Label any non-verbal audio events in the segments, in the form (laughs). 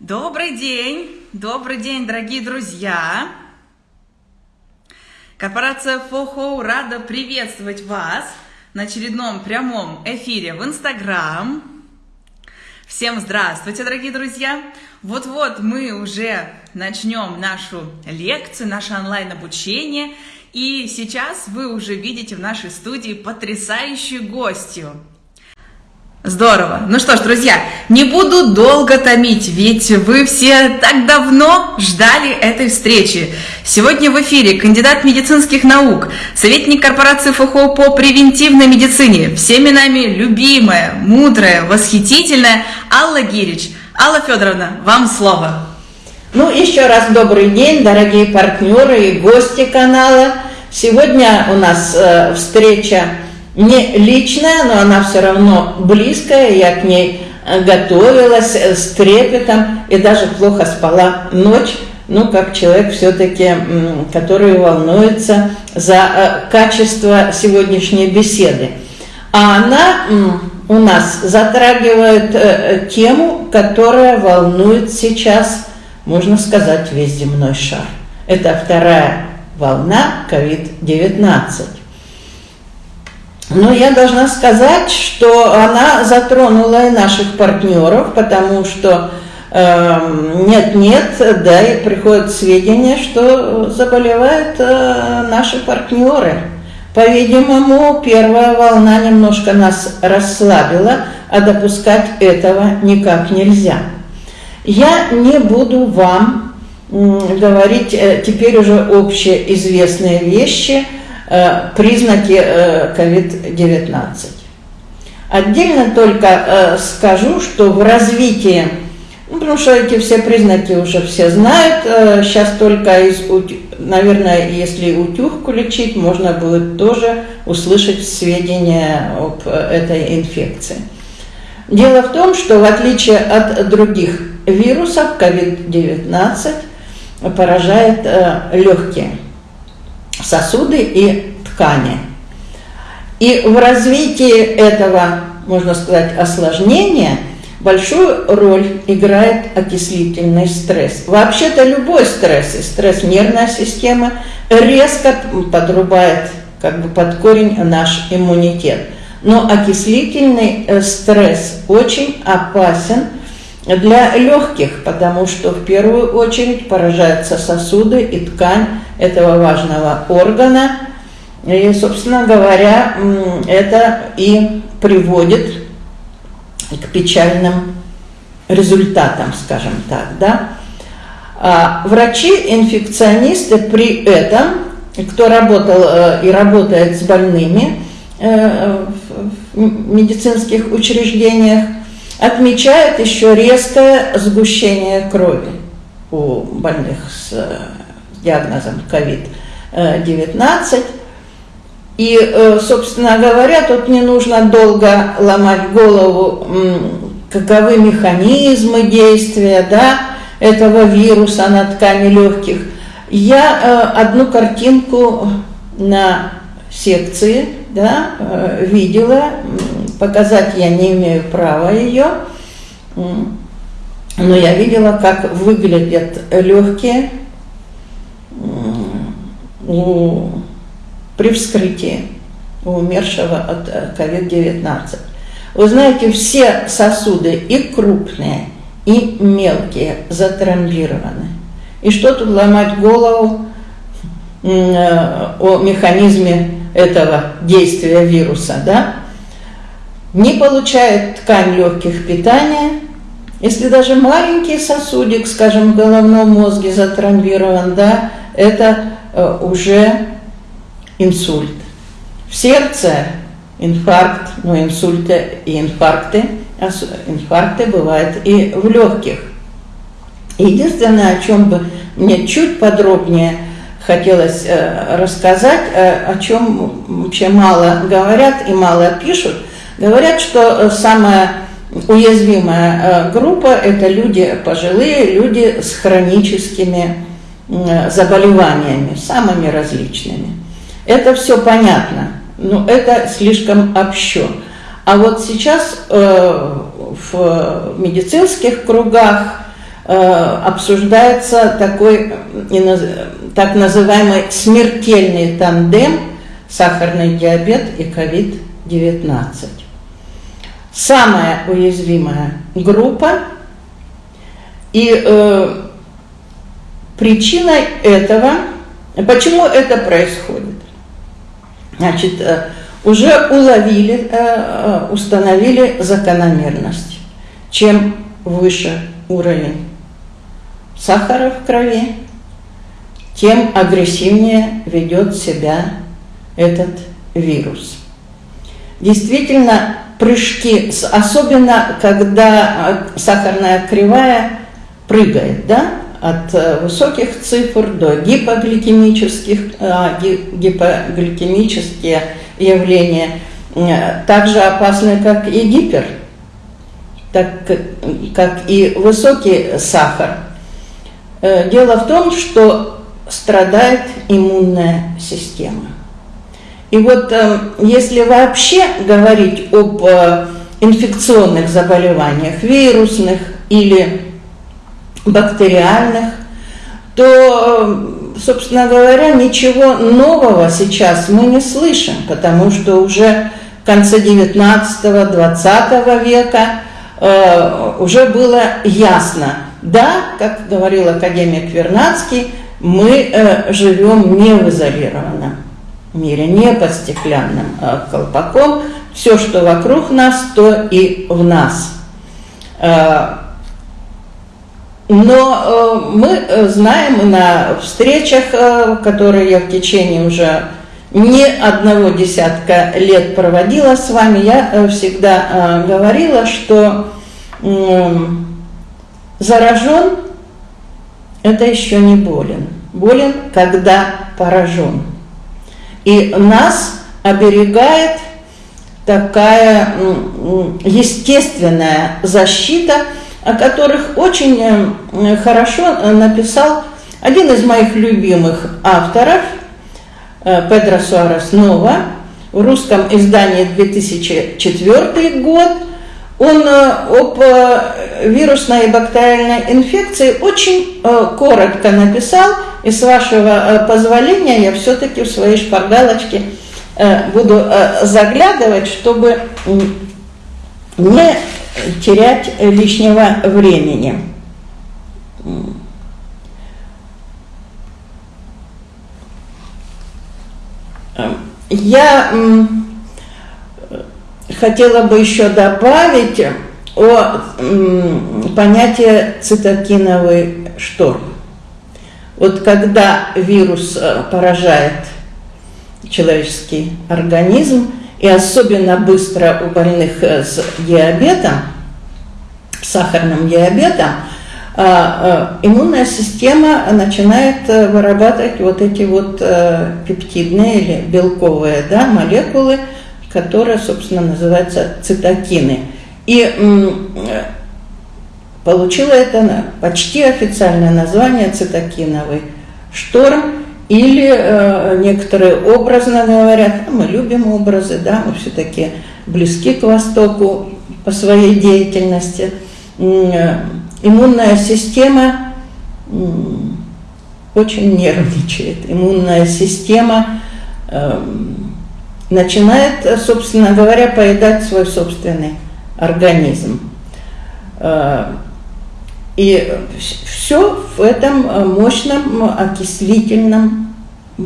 Добрый день, добрый день, дорогие друзья! Корпорация ФОХО рада приветствовать вас на очередном прямом эфире в Инстаграм. Всем здравствуйте, дорогие друзья! Вот-вот мы уже начнем нашу лекцию, наше онлайн-обучение. И сейчас вы уже видите в нашей студии потрясающую гостью – Здорово. Ну что ж, друзья, не буду долго томить, ведь вы все так давно ждали этой встречи. Сегодня в эфире кандидат медицинских наук, советник корпорации ФХО по превентивной медицине, всеми нами любимая, мудрая, восхитительная Алла Гирич. Алла Федоровна, вам слово. Ну, еще раз добрый день, дорогие партнеры и гости канала. Сегодня у нас э, встреча не личная, но она все равно близкая, я к ней э, готовилась э, с трепетом и даже плохо спала ночь, ну, как человек все-таки, который волнуется за э, качество сегодняшней беседы. А она у нас затрагивает тему, которая волнует сейчас, можно сказать, весь земной шар. Это вторая волна COVID-19. Но я должна сказать, что она затронула и наших партнеров, потому что эм, нет-нет, э, да, и приходят сведения, что заболевают э, наши партнеры. По-видимому, первая волна немножко нас расслабила, а допускать этого никак нельзя. Я не буду вам говорить э, теперь уже общеизвестные вещи – признаки COVID-19. Э, Отдельно только э, скажу, что в развитии, ну, потому что эти все признаки уже все знают, сейчас только из, наверное, если утюгку лечить, можно будет тоже услышать сведения об этой инфекции. Дело в том, что в отличие от других вирусов, COVID-19 поражает легкие сосуды и ткани. И в развитии этого, можно сказать, осложнения большую роль играет окислительный стресс. Вообще-то любой стресс, и стресс нервной системы, резко подрубает как бы под корень наш иммунитет. Но окислительный э, стресс очень опасен для легких, потому что в первую очередь поражаются сосуды и ткань этого важного органа. И, собственно говоря, это и приводит к печальным результатам, скажем так, да. А врачи-инфекционисты при этом, кто работал э, и работает с больными э, в медицинских учреждениях, отмечают еще резкое сгущение крови у больных с диагнозом COVID-19. И, э, собственно говоря, тут не нужно долго ломать голову, каковы механизмы действия да, этого вируса на ткани легких. Я э, одну картинку на секции да, э, видела, показать я не имею права ее, но я видела, как выглядят легкие у, при вскрытии умершего от COVID-19. Э, Вы знаете, все сосуды, и крупные, и мелкие, затрамбированы. И что тут ломать голову э, о механизме этого действия вируса, да? Не получает ткань легких питания, если даже маленький сосудик, скажем, в головном мозге затрамбирован, да, это Э, уже инсульт. В сердце инфаркт, но инсульты и инфаркты, инфаркты бывают и в легких. Единственное, о чем бы мне чуть подробнее хотелось э, рассказать, э, о чем вообще мало говорят и мало пишут, говорят, что самая уязвимая группа – это люди пожилые, люди с хроническими Э, заболеваниями, самыми различными. Это все понятно, но это слишком общо. А вот сейчас э, в медицинских кругах обсуждается такой так называемый смертельный тандем сахарный диабет и COVID-19. Самая уязвимая группа и э, причиной этого, почему это происходит? Значит, э, уже уловили, э, э, установили закономерность. Чем выше уровень сахара в крови, тем агрессивнее ведет себя этот вирус. Действительно, прыжки, особенно когда сахарная кривая прыгает, да, от э, высоких цифр до гипогликемических, а, гипогликемические явления э, также опасны, как и гипер, так как и высокий сахар. Э, дело в том, что страдает иммунная система. И вот если вообще говорить об инфекционных заболеваниях, вирусных или бактериальных, то, собственно говоря, ничего нового сейчас мы не слышим, потому что уже в конце 19-20 века э, уже было ясно, да, как говорил академик Вернадский, мы э, живем не в изолированном мире, не под стеклянным э, колпаком, все, что вокруг нас, то и в нас. Э, но э, мы знаем на встречах, которые я в течение уже не одного десятка лет проводила с вами, я всегда говорила, что заражен – это еще не болен. Болен, когда поражен. И нас оберегает такая естественная защита – о которых очень э, хорошо написал один из моих любимых авторов, э, Педро Суарес Нова, в русском издании 2004 год. Он об вирусной и бактериальной инфекции очень коротко написал, и с вашего позволения я все-таки в свои шпаргалочки буду заглядывать, чтобы не терять лишнего времени. Я хотела бы еще добавить о понятии цитокиновый шторм. Вот когда вирус э, поражает человеческий организм, и особенно быстро у больных э, с диабетом, сахарным диабетом, э, иммунная система начинает вырабатывать вот эти вот пептидные или белковые да, молекулы, которые, собственно, называются цитокины. И получила это почти официальное название цитокиновый шторм. Или э, некоторые образно говорят, мы любим образы, да, мы все-таки близки к Востоку по своей деятельности. Э, иммунная система э, очень нервничает. Иммунная система э, начинает, собственно говоря, поедать свой собственный организм. Э, и все в этом э, мощном окислительном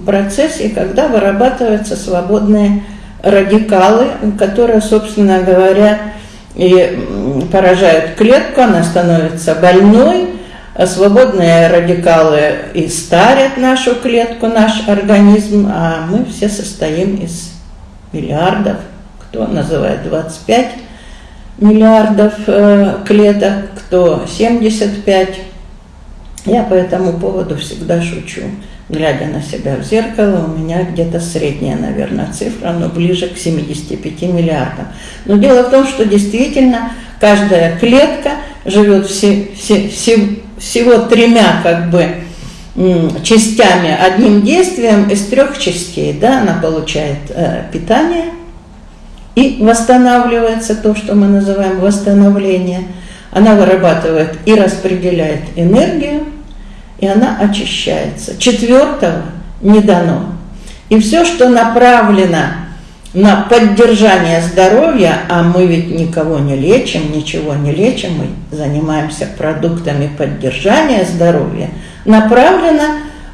процессе, когда вырабатываются свободные радикалы, которые, собственно говоря, и поражают клетку, она становится больной, а свободные радикалы и старят нашу клетку, наш организм, а мы все состоим из миллиардов, кто называет 25 миллиардов э, клеток, кто 75. Я по этому поводу всегда шучу. Глядя на себя в зеркало, у меня где-то средняя, наверное, цифра, но ближе к 75 миллиардам. Но дело в том, что действительно каждая клетка живет все, все, все, всего тремя как бы частями, одним действием из трех частей. Да, она получает э, питание – и восстанавливается то, что мы называем восстановление. она вырабатывает и распределяет энергию, и она очищается. Четвертого не дано. И все, что направлено на поддержание здоровья, а мы ведь никого не лечим, ничего не лечим, мы занимаемся продуктами поддержания здоровья, направлено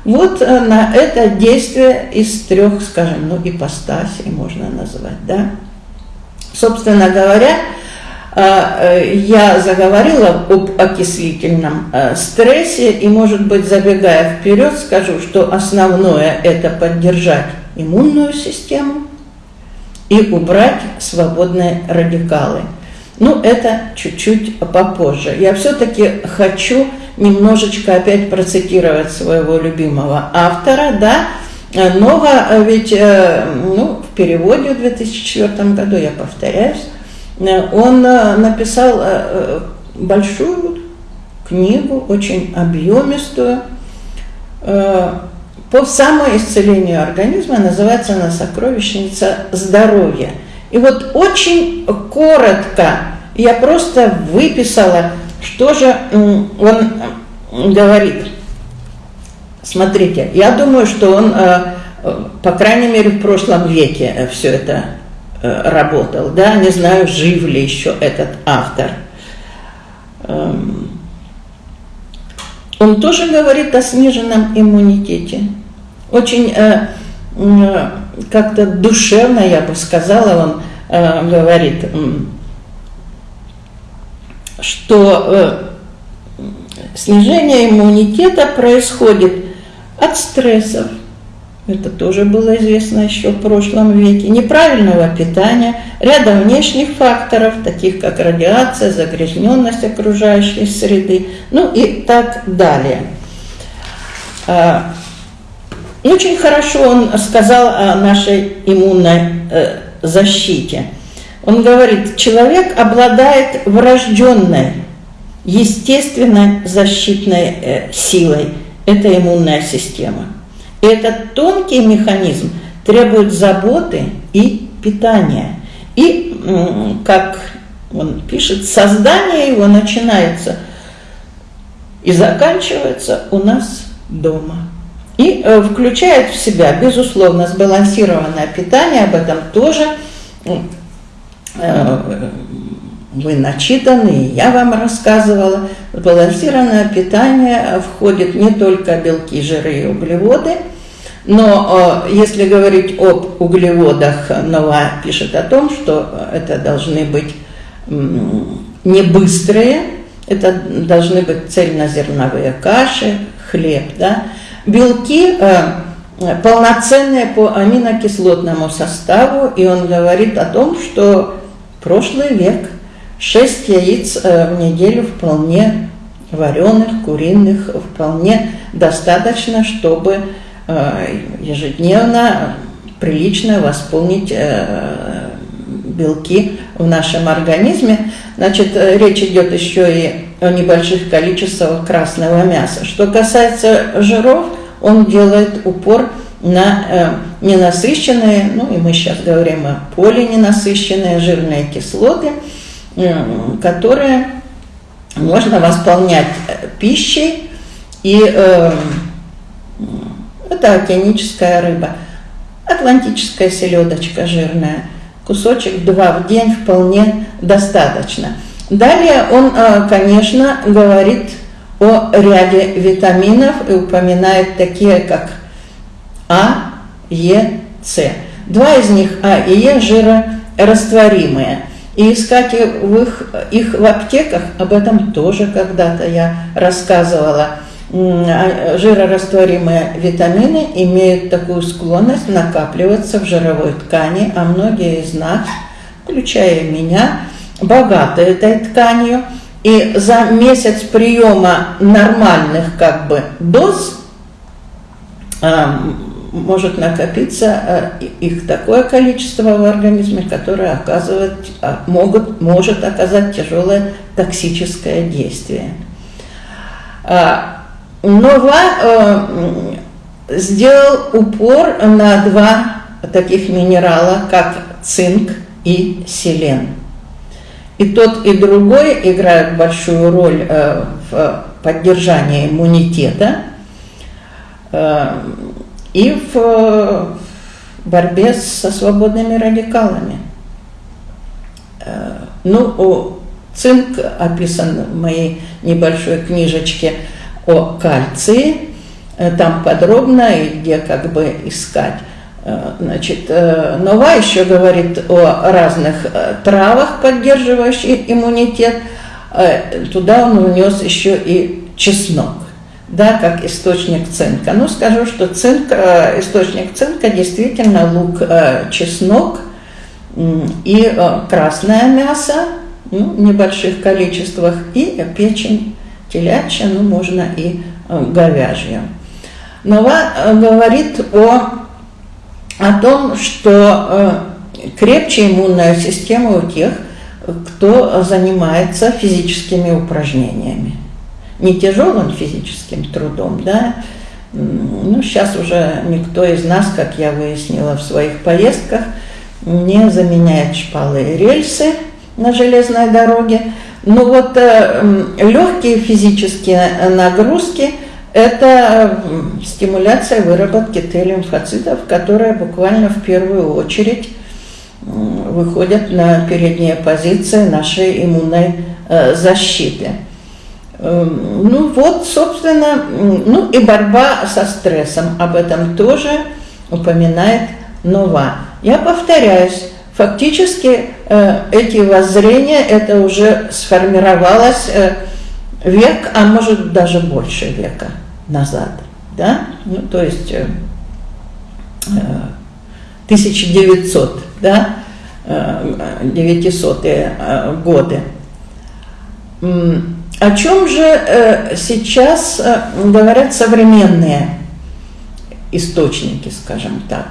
вот э, на это действие из трех, скажем, ну, ипостасей можно назвать, да. Собственно говоря, э, э, я заговорила об окислительном стрессе, и, может быть, забегая вперед, скажу, что основное – это поддержать иммунную систему и убрать свободные радикалы. Ну, это чуть-чуть попозже. Я все-таки хочу немножечко опять процитировать своего любимого автора, да, Нова ведь э, ну, в переводе в 2004 году, я повторяюсь, э, он э, написал большую книгу, очень объемистую, по самоисцелению организма, называется она «Сокровищница здоровья». И вот очень коротко я просто выписала что же он говорит? Смотрите, я думаю, что он, э, по крайней мере, в прошлом веке э, все это э, работал. Да, не знаю, жив ли еще этот автор. Эм, он тоже говорит о сниженном иммунитете. Очень как-то душевно, я бы сказала, он говорит, что э, снижение иммунитета происходит от стрессов, это тоже было известно еще в прошлом веке, неправильного питания, ряда внешних факторов, таких как радиация, загрязненность окружающей среды, ну и так далее. А, очень хорошо он сказал о нашей иммунной защите – он говорит, человек обладает врожденной, естественной защитной э, силой. Это иммунная система. И этот тонкий механизм требует заботы и питания. И, как он пишет, создание его начинается и заканчивается у нас дома. И э, включает в себя, безусловно, сбалансированное питание, об этом тоже вы начитаны, я вам рассказывала. Сбалансированное питание входит не только белки, жиры и углеводы, но э, если говорить об углеводах, Нова пишет о том, что это должны быть не быстрые, это должны быть цельнозерновые каши, хлеб, да. Белки э, полноценные по аминокислотному составу, и он говорит о том, что прошлый век 6 яиц э, в неделю вполне вареных, куриных, вполне достаточно, чтобы э, ежедневно прилично восполнить э, белки в нашем организме. Значит, речь идет еще и о небольших количествах красного мяса. Что касается жиров, он делает упор на э, ненасыщенные, ну и мы сейчас говорим о полиненасыщенные жирные кислоты, э, которые можно восполнять э, пищей, и э, это океаническая рыба, атлантическая селедочка жирная, кусочек два в день вполне достаточно. Далее он, э, конечно, говорит о ряде витаминов и упоминает такие, как а, Е, С. Два из них А и Е жирорастворимые. И искать в их, их в аптеках, об этом тоже когда-то я рассказывала. А, жирорастворимые витамины имеют такую склонность накапливаться в жировой ткани, а многие из нас, включая меня, богаты этой тканью. И за месяц приема нормальных как бы доз может накопиться э, их такое количество в организме, которое оказывает, а, могут, может оказать тяжелое токсическое действие. А, Нова э, сделал упор на два таких минерала, как цинк и селен. И тот, и другой играют большую роль э, в поддержании иммунитета и в борьбе со свободными радикалами. Ну, цинк описан в моей небольшой книжечке о кальции. Там подробно и где как бы искать. Э, значит, э, Нова еще говорит о разных э, травах, поддерживающих иммунитет. Туда он унес еще и чеснок, да, как источник цинка. Ну, скажу, что цинк, источник цинка действительно лук, чеснок и красное мясо ну, в небольших количествах, и печень телячья, ну, можно и говяжья. Нова говорит о о том, что э, крепче иммунная система у тех, кто занимается физическими упражнениями. Не тяжелым физическим трудом, да, ну, сейчас уже никто из нас, как я выяснила в своих поездках, не заменяет шпалы и рельсы на железной дороге. Но вот э, легкие физические нагрузки – это стимуляция выработки Т-лимфоцитов, которая буквально в первую очередь выходит на передние позиции нашей иммунной э, защиты. Эм, ну вот, собственно, ну и борьба со стрессом, об этом тоже упоминает Нова. Я повторяюсь, фактически э, эти воззрения, это уже сформировалось э, век, а может даже больше века назад, да, ну, то есть э, 1900, э, да, 900-е э, годы. О чем же э, сейчас говорят современные источники, скажем так?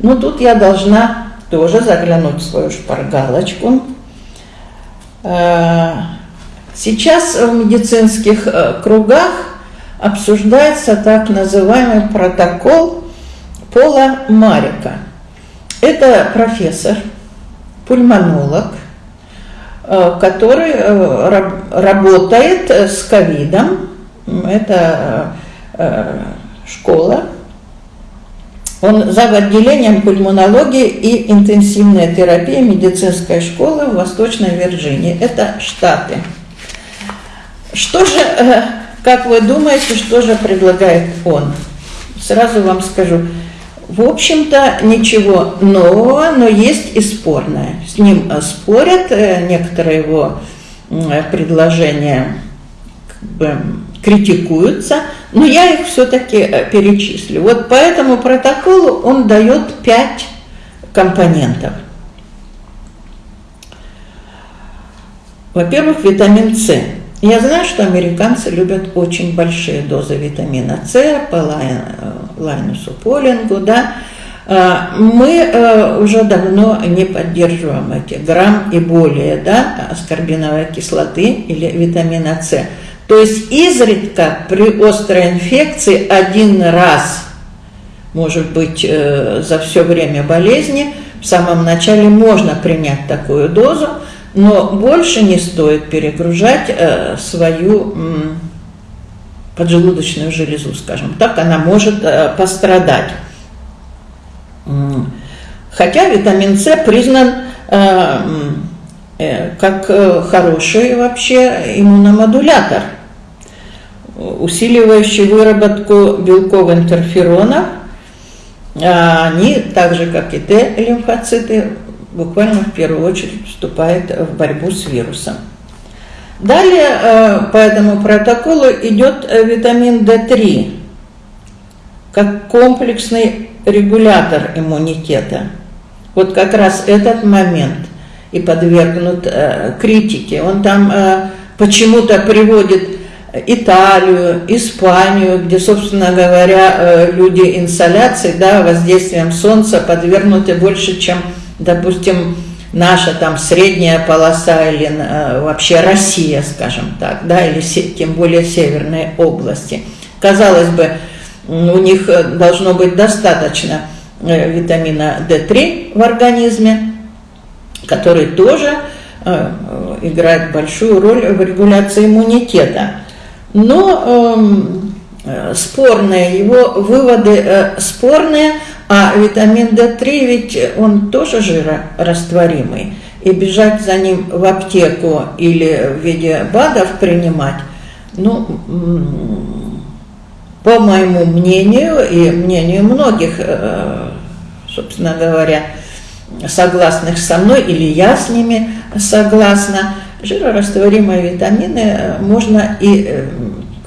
Ну, тут я должна тоже заглянуть в свою шпаргалочку. Сейчас в медицинских кругах обсуждается так называемый протокол Пола Марика. Это профессор, пульмонолог, э, который э, работает с ковидом. Это э, школа. Он зав. отделением пульмонологии и интенсивной терапии медицинской школы в Восточной Вирджинии. Это Штаты. Что же как вы думаете, что же предлагает он? Сразу вам скажу. В общем-то, ничего нового, но есть и спорное. С ним э, спорят, э, некоторые его предложения как бы, критикуются, но я их все-таки э, перечислю. Вот по этому протоколу он дает пять компонентов. Во-первых, витамин С. Я знаю, что американцы любят очень большие дозы витамина С по Лайнусу Полингу, да. А, мы э, уже давно не поддерживаем эти грамм и более, да, аскорбиновой кислоты или витамина С. То есть изредка при острой инфекции один раз, может быть, э, за все время болезни, в самом начале можно принять такую дозу, но больше не стоит перегружать э, свою поджелудочную железу, скажем так, она может э, пострадать. Хотя витамин С признан э, как хороший вообще иммуномодулятор, усиливающий выработку белков интерферонов. А они, так же как и Т-лимфоциты, буквально в первую очередь вступает в борьбу с вирусом. Далее э, по этому протоколу идет э, витамин D3 как комплексный регулятор иммунитета. Вот как раз этот момент и подвергнут э, критике. Он там почему-то приводит Италию, Испанию, где, собственно говоря, люди инсоляции, да, воздействием солнца подвергнуты больше, чем допустим, наша там средняя полоса или э, вообще Россия, скажем так, да, или тем более северные области. Казалось бы, у них э, должно быть достаточно э, витамина D3 в организме, который тоже э, играет большую роль в регуляции иммунитета. Но эм, э, спорные, его выводы э, спорные, а витамин D3 ведь он тоже жирорастворимый. И бежать за ним в аптеку или в виде БАДов принимать, ну, по моему мнению и мнению многих, э, собственно говоря, согласных со мной, или я с ними согласна, жирорастворимые витамины можно и э,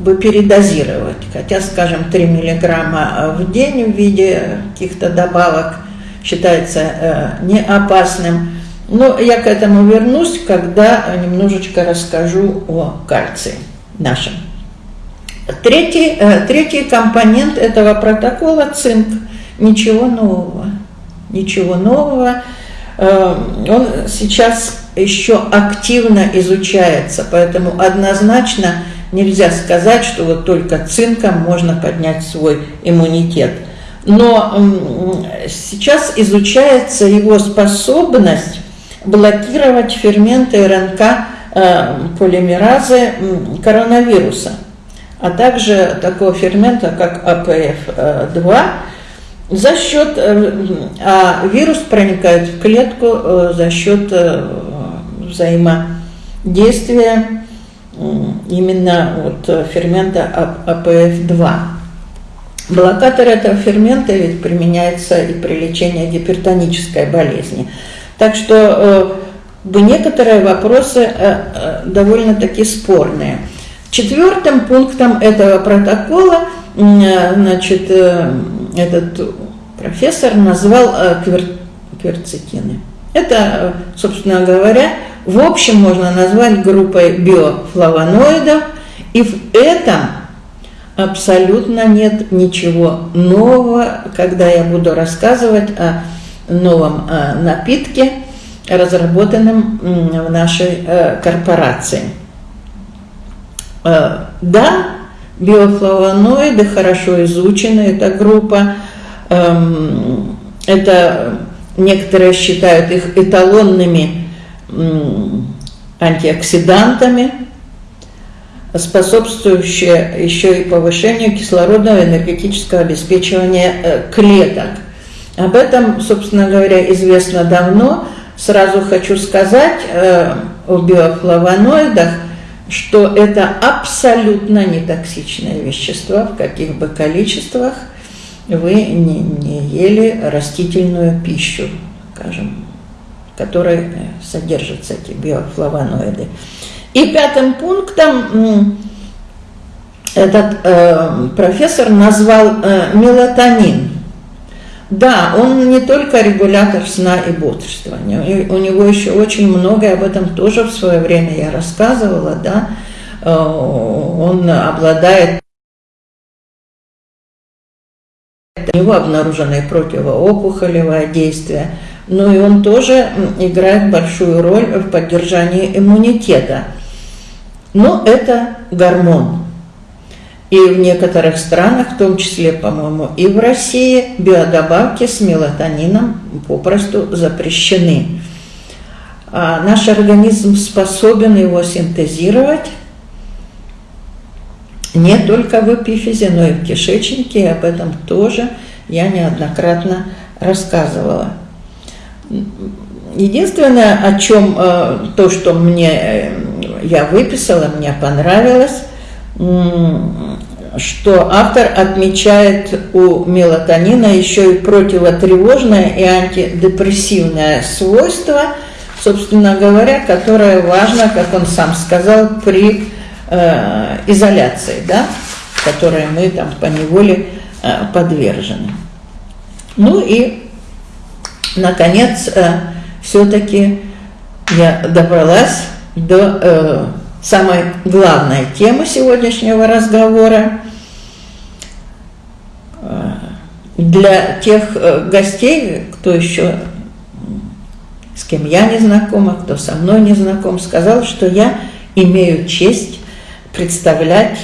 бы передозировать. Хотя, скажем, 3 миллиграмма в день в виде каких-то добавок считается э, не опасным. Но я к этому вернусь, когда немножечко расскажу о кальции нашем. Третий, э, третий компонент этого протокола – цинк. Ничего нового. Ничего нового. Э, он сейчас еще активно изучается, поэтому однозначно нельзя сказать, что вот только цинком можно поднять свой иммунитет. Но сейчас изучается его способность блокировать ферменты РНК э, полимеразы коронавируса а также такого фермента, как АПФ-2, за счет, э, а вирус проникает в клетку э, за счет взаимодействия именно вот фермента АПФ-2. Блокатор этого фермента ведь применяется и при лечении гипертонической болезни. Так что некоторые вопросы довольно-таки спорные. Четвертым пунктом этого протокола значит, э, этот профессор назвал э, кверцетины. Это, собственно говоря, в общем можно назвать группой биофлавоноидов, и в этом абсолютно нет ничего нового, когда я буду рассказывать о новом э, напитке, разработанном в нашей корпорации. Э, да, биофлавоноиды хорошо изучены, эта группа. Эм, это некоторые считают их эталонными антиоксидантами, способствующие еще и повышению кислородного энергетического обеспечивания э, клеток. Об этом, собственно говоря, известно давно. Сразу хочу сказать э, о биофлавоноидах – что это абсолютно нетоксичные вещества, в каких бы количествах вы не, не ели растительную пищу, скажем, которой содержатся эти биофлавоноиды. И пятым пунктом этот э, профессор назвал э, мелатонин. Да, он не только регулятор сна и бодрствования, у него еще очень многое, об этом тоже в свое время я рассказывала, да, э, он обладает у него обнаружено противоопухолевое действие, но и он тоже играет большую роль в поддержании иммунитета. Но это гормон. И в некоторых странах, в том числе, по-моему, и в России, биодобавки с мелатонином попросту запрещены. А наш организм способен его синтезировать не только в эпифизе, но и в кишечнике, и об этом тоже я неоднократно рассказывала. Единственное, о чем э, то, что мне э, я выписала, мне понравилось, что автор отмечает у мелатонина еще и противотревожное и антидепрессивное свойство, собственно говоря, которое важно, как он сам сказал, при э, изоляции, да, которой мы там по неволе подвержены. Ну и, наконец, э, все-таки я добралась до э, самой главной темы сегодняшнего разговора. Для тех э, гостей, кто еще с кем я не знакома, кто со мной не знаком, сказал, что я имею честь представлять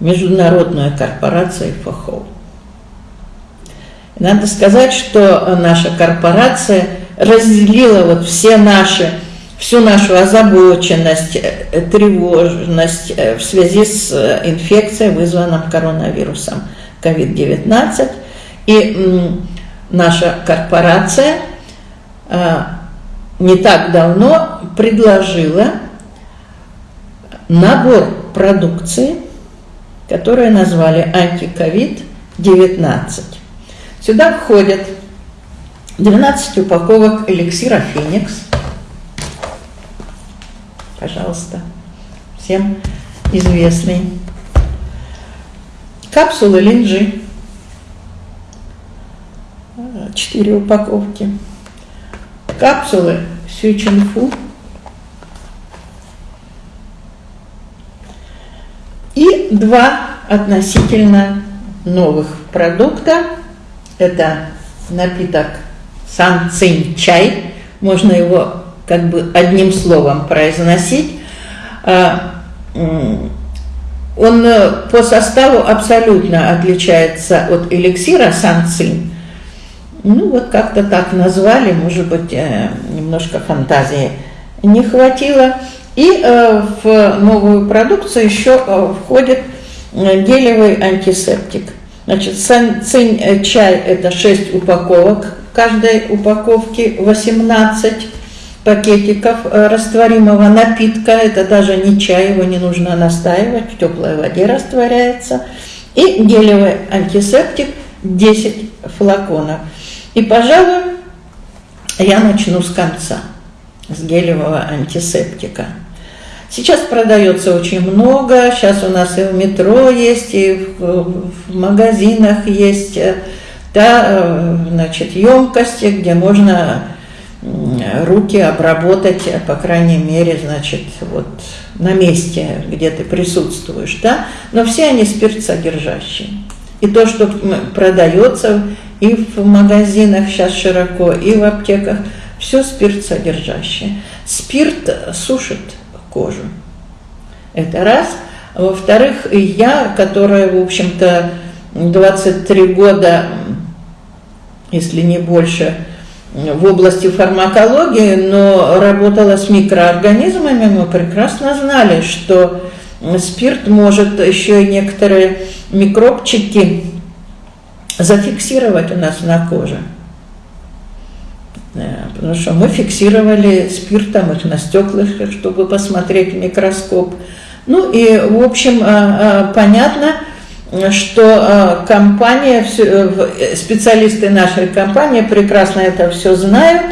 международную корпорацию ФОХО. Надо сказать, что наша корпорация разделила вот все наши всю нашу озабоченность, э, тревожность э, в связи с инфекцией, вызванной коронавирусом COVID-19. И наша корпорация не так давно предложила набор продукции, которую назвали антиковид-19. Сюда входят 12 упаковок эликсира Феникс. Пожалуйста, всем известный. Капсулы линджи. 4 упаковки. Капсулы Сючинфу. И два относительно новых продукта. Это напиток сан цинь чай, можно его как бы одним словом произносить. А, он э, по составу абсолютно отличается от эликсира сан цинь. Ну вот как-то так назвали, может быть, э, немножко фантазии не хватило. И э, в новую продукцию еще входит гелевый антисептик. Значит, цинь чай – это 6 упаковок каждой упаковке 18 пакетиков э, растворимого напитка. Это даже не чай, его не нужно настаивать, в теплой воде растворяется. И гелевый антисептик 10 флаконов. И, пожалуй, я начну с конца, с гелевого антисептика. Сейчас продается очень много, сейчас у нас и в метро есть, и в, магазинах есть э, да, э, значит, емкости, где можно руки обработать, по крайней мере, значит, вот на месте, где ты присутствуешь, да, но все они спиртсодержащие. И то, что продается и в магазинах сейчас широко, и в аптеках, все спиртсодержащее. Спирт сушит кожу. Это раз. Во-вторых, я, которая, в общем-то, 23 года если не больше, в области фармакологии, но работала с микроорганизмами, мы прекрасно знали, что спирт может еще и некоторые микробчики зафиксировать у нас на коже. Потому что мы фиксировали спиртом их на стеклах, чтобы посмотреть в микроскоп. Ну и, в общем, а, а, понятно, что э, компания, э, специалисты нашей компании прекрасно это все знают.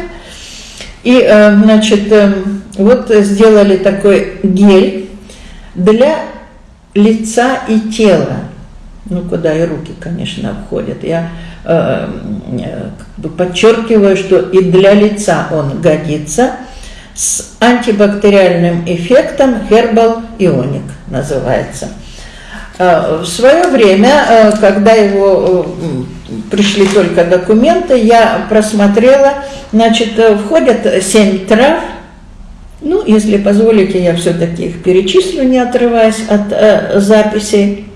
И, э, значит, вот сделали такой гель для лица и тела. Ну, куда и руки, конечно, входят. Я э, подчеркиваю, что и для лица он годится с антибактериальным эффектом Herbal Ionic называется – Э, в свое время, э, когда его э, пришли только документы, я просмотрела, значит, входят семь трав, ну, если позволите, я все-таки их перечислю, не отрываясь от э, записей.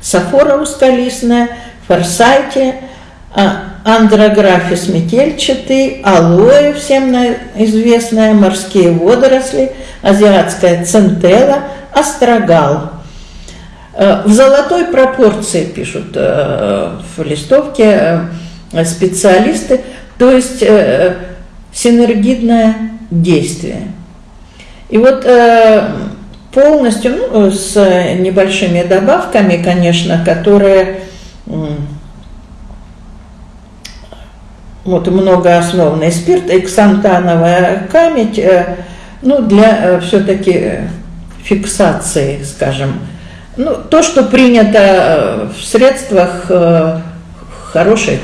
Сафора ускалистная, форсайте, андрографис метельчатый, алоэ, всем известная, морские водоросли, азиатская центела, астрагал – Э, в золотой пропорции, пишут э, в листовке э, специалисты, то есть синергидное действие. И вот полностью, ну, с небольшими добавками, конечно, которые вот многоосновный спирт, эксантановая камедь, ну, для все-таки фиксации, скажем, ну, то, что принято э, в средствах э, хорошей э,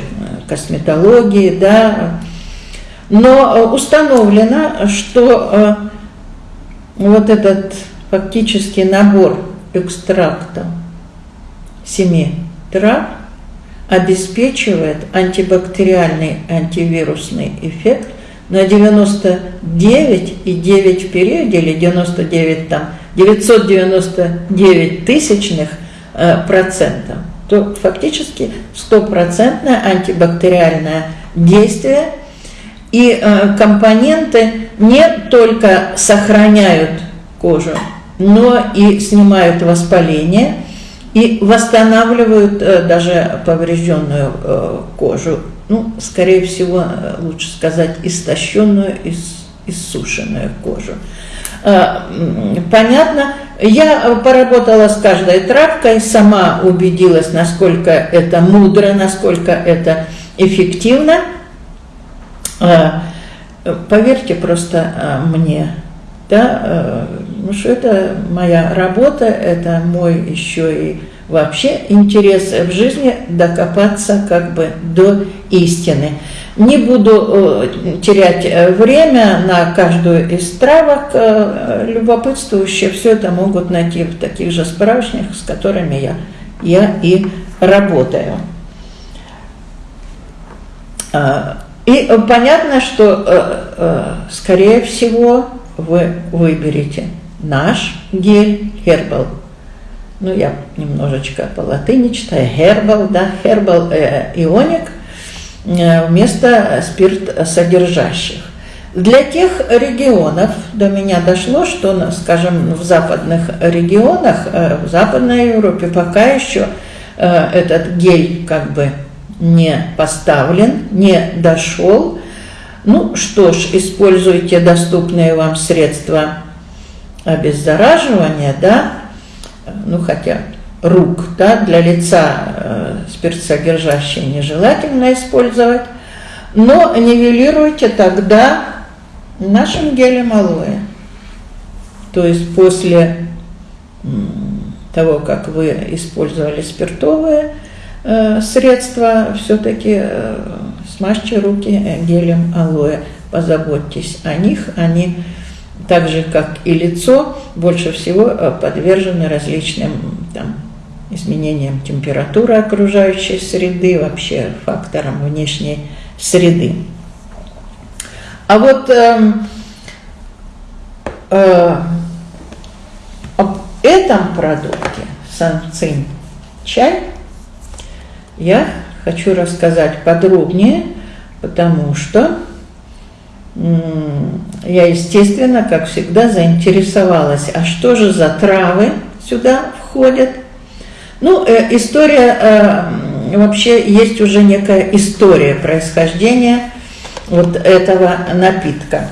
косметологии, да, но установлено, что вот этот фактически набор экстракта семи трав обеспечивает антибактериальный антивирусный эффект на 99,9 в периоде или 99 там 999 тысячных э, процентов, то фактически стопроцентное антибактериальное действие. И э, компоненты не только сохраняют кожу, но и снимают воспаление и восстанавливают э, даже поврежденную э, кожу. Ну, скорее всего, э, лучше сказать, истощенную, ис, иссушенную кожу. Понятно, я поработала с каждой травкой, сама убедилась, насколько это мудро, насколько это эффективно. Поверьте просто мне, да, ну что это моя работа, это мой еще и вообще интерес в жизни докопаться как бы до истины. Не буду э, терять э, время на каждую из травок. Э, любопытствующие все это могут найти в таких же справочниках, с которыми я, я и работаю. А, и понятно, что, скорее всего, вы выберете наш гель Herbal. Ну, я немножечко по латыни читаю. Herbal, да, Herbal э, ионик э, вместо спирт содержащих. Для тех регионов до меня дошло, что, скажем, в западных регионах, э, в Западной Европе пока еще э, этот гель как бы не поставлен, не дошел. Ну что ж, используйте доступные вам средства обеззараживания, да, ну хотя рук, да, для лица э, спиртсодержащие нежелательно использовать, но нивелируйте тогда нашим гелем алоэ. То есть после того, как вы использовали спиртовые э, средства, все-таки э, смажьте руки гелем алоэ, позаботьтесь о них, они так же, как и лицо, больше всего э, подвержены различным там, изменениям температуры окружающей среды, вообще факторам внешней среды. А вот э, э, об этом продукте, санцин чай, я хочу рассказать подробнее, потому что я, естественно, как всегда, заинтересовалась, а что же за травы сюда входят. Ну, э, история, э, вообще есть уже некая история происхождения вот этого напитка.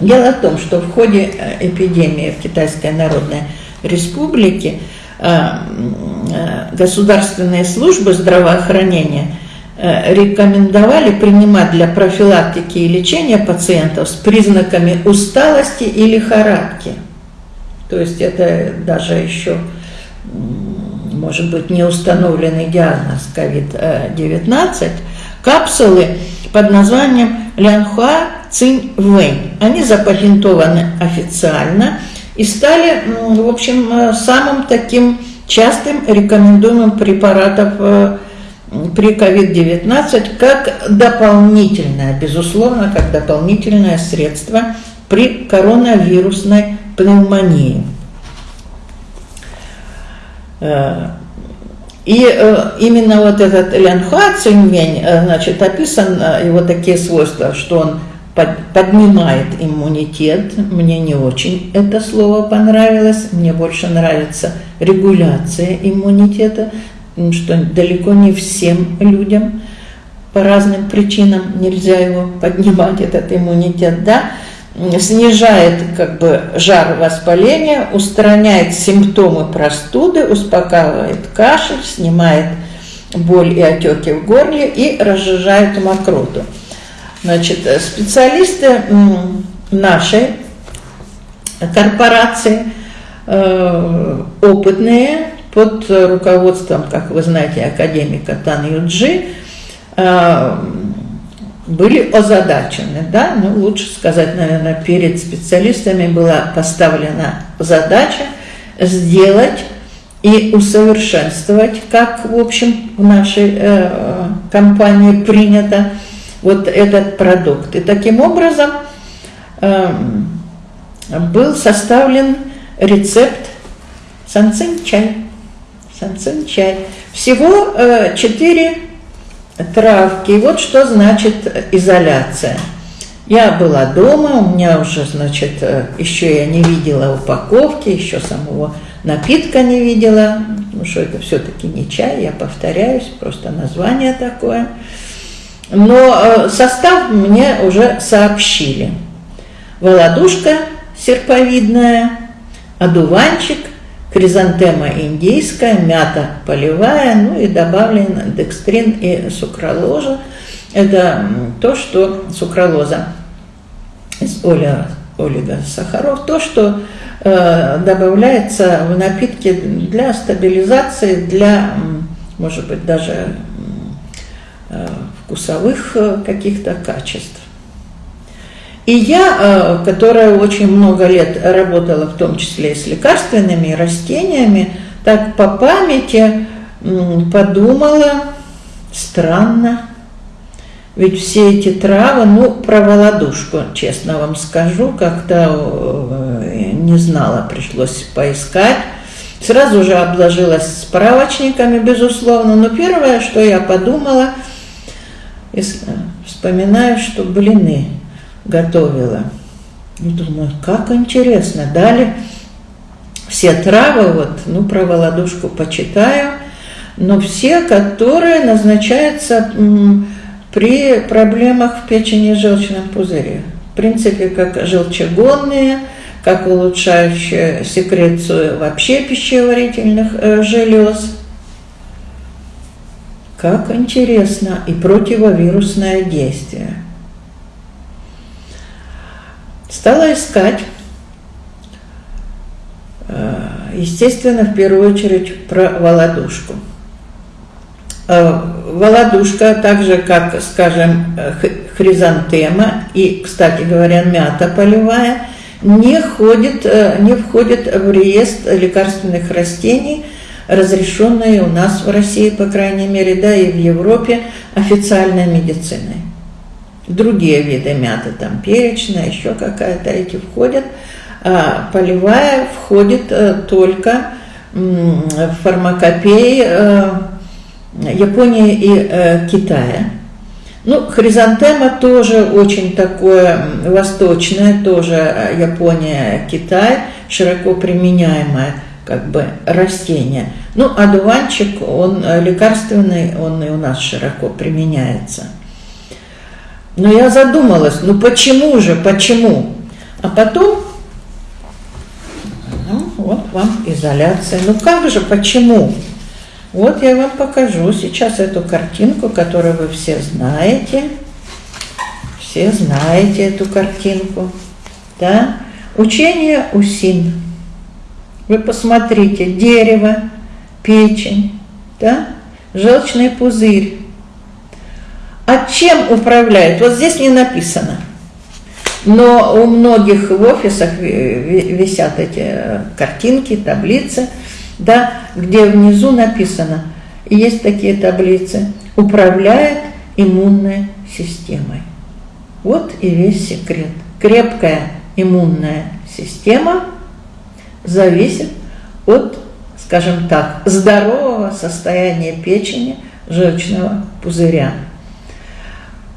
Дело в том, что в ходе э, эпидемии в Китайской Народной Республике э, э, государственные службы здравоохранения – рекомендовали принимать для профилактики и лечения пациентов с признаками усталости и лихорадки. То есть это даже еще, может быть, не установленный диагноз COVID-19, капсулы под названием Лянхуа Цинь Вэнь. Они запатентованы официально и стали, в общем, э, самым таким частым рекомендуемым препаратом э, при COVID-19 как дополнительное, безусловно, как дополнительное средство при коронавирусной пневмонии. Э, и э, именно вот этот Лянхуа Циньмень, э, значит, описан его такие свойства, что он поднимает иммунитет. Мне не очень это слово понравилось. Мне больше нравится регуляция иммунитета что далеко не всем людям по разным причинам нельзя его поднимать, этот иммунитет, да, снижает как бы жар воспаления, устраняет симптомы простуды, успокаивает кашель, снимает боль и отеки в горле и разжижает мокроту. Значит, специалисты нашей корпорации, э, опытные, под руководством, как вы знаете, академика Тан Юджи, э, были озадачены, да, ну, лучше сказать, наверное, перед специалистами была поставлена задача сделать и усовершенствовать, как, в общем, в нашей э, компании принято, вот этот продукт. И таким образом э, был составлен рецепт санцин чай санцин чай. Всего э, 4 травки. И вот что значит изоляция. Я была дома, у меня уже, значит, э, еще я не видела упаковки, еще самого напитка не видела, потому что это все-таки не чай, я повторяюсь, просто название такое. Но э, состав мне уже сообщили. Володушка серповидная, одуванчик, хризантема индийская, мята полевая, ну и добавлен декстрин и сукралоза. Это то, что сукралоза из олигосахаров, то, что э, добавляется в напитки для стабилизации, для, может быть, даже э, вкусовых э, каких-то качеств. И я, э, которая очень много лет работала, в том числе и с лекарственными растениями, так по памяти подумала, странно, ведь все эти травы, ну, про володушку, честно вам скажу, как-то э, не знала, пришлось поискать. Сразу же обложилась справочниками, безусловно, но первое, что я подумала, вспоминаю, что блины готовила. И думаю, как интересно, дали все травы, вот, ну, про володушку почитаю, но все, которые назначаются при проблемах в печени и желчном пузыре. В принципе, как желчегонные, как улучшающие секрецию вообще пищеварительных э, желез. Как интересно и противовирусное действие. Стала искать, э, естественно, в первую очередь про володушку – Э, володушка, так же как, скажем, хризантема и, кстати говоря, мята полевая, не, ходит, э, не входит в реестр лекарственных растений, разрешенные у нас в России, по крайней мере, да, и в Европе официальной медициной. Другие виды мяты, там перечная, еще какая-то, эти входят, а полевая входит э, только в фармакопеи Японии и э, Китая. Ну, хризантема тоже очень такое восточное, тоже э, Япония, Китай, широко применяемое как бы растение. Ну, а дуванчик, он э, лекарственный, он и у нас широко применяется. Но я задумалась, ну почему же, почему? А потом, ну, вот вам изоляция. Ну как же, почему? Вот я вам покажу сейчас эту картинку, которую вы все знаете. Все знаете эту картинку. Да? Учение Усин. Вы посмотрите, дерево, печень, да? желчный пузырь. А чем управляет? Вот здесь не написано. Но у многих в офисах висят эти э, картинки, таблицы – да, где внизу написано, есть такие таблицы, управляет иммунной системой. Вот и весь секрет. Крепкая иммунная система зависит от, скажем так, здорового состояния печени, желчного пузыря.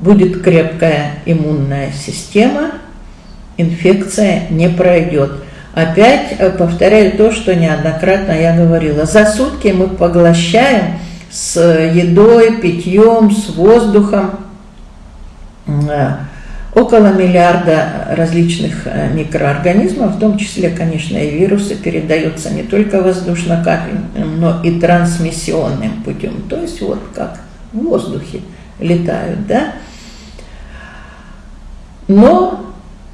Будет крепкая иммунная система, инфекция не пройдет. Опять э, повторяю то, что неоднократно я говорила. За сутки мы поглощаем с едой, питьем, с воздухом э, около миллиарда различных э, микроорганизмов, в том числе, конечно, и вирусы передаются не только воздушно-капельным, но и трансмиссионным путем. То есть вот как в воздухе летают, да? Но